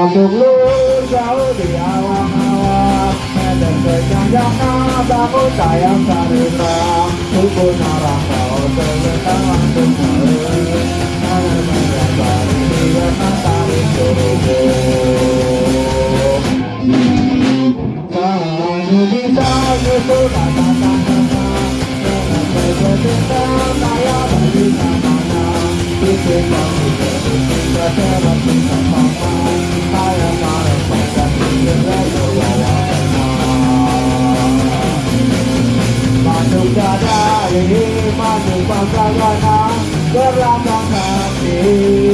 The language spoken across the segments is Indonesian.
Untuk lu jauh di awang-awang Medan sejanjana bangun sayang sarina Tubuh narang kau terletak langsung sahur Ada menyambar hingga matahari suruhku Kamu bisa nyusul kata-kata Dengan bercinta saya bagi namanya Bikin kamu bercinta seperti sama Saya ini masuk bangsa Berlambang hati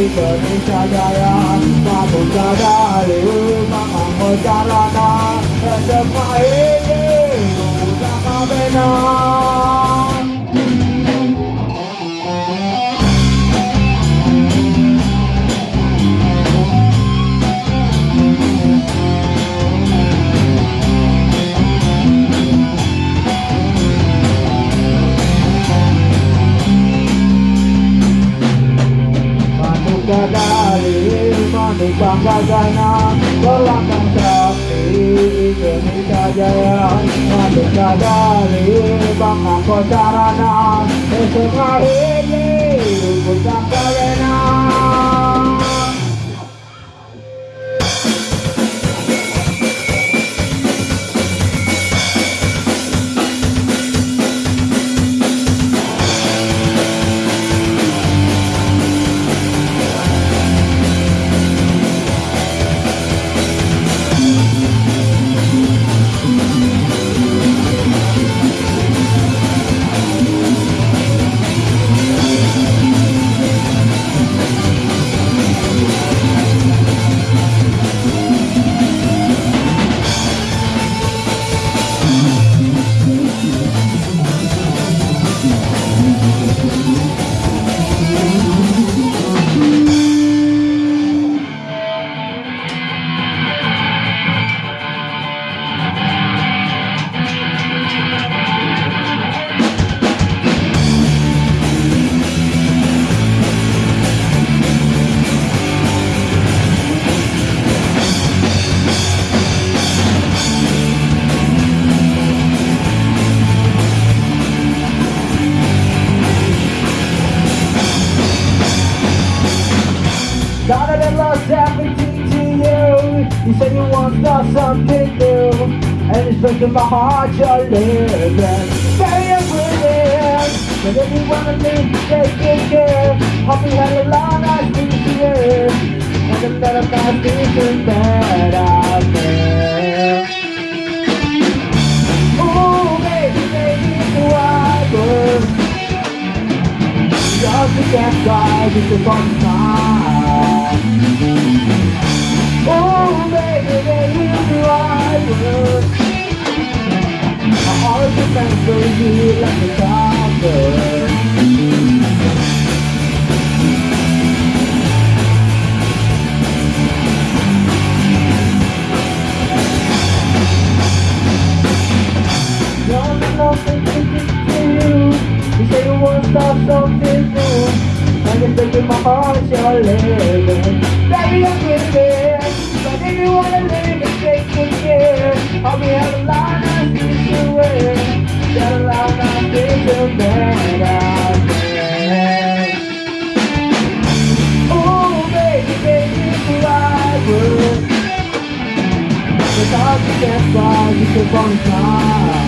Indonesia Jaya Masuk dada ini mengangkut jalanan Semua ini Sama benar Dari manusia gagana Berlambang sakti Indonesia Jaya Manusia dari bangga kocarana SMA ini Rukun Sakarena everything to you You said you want something new. And it's breaking my heart you're living. Very agreeing. But if you wanna leave, take good care. Hope you had a long nice this year And a better nice vision that out there Ooh, baby, baby, a wide world just to get by with the fun time. goes you. like You say you want stop something new I can take my heart, your living Baby, I'm giving que contar.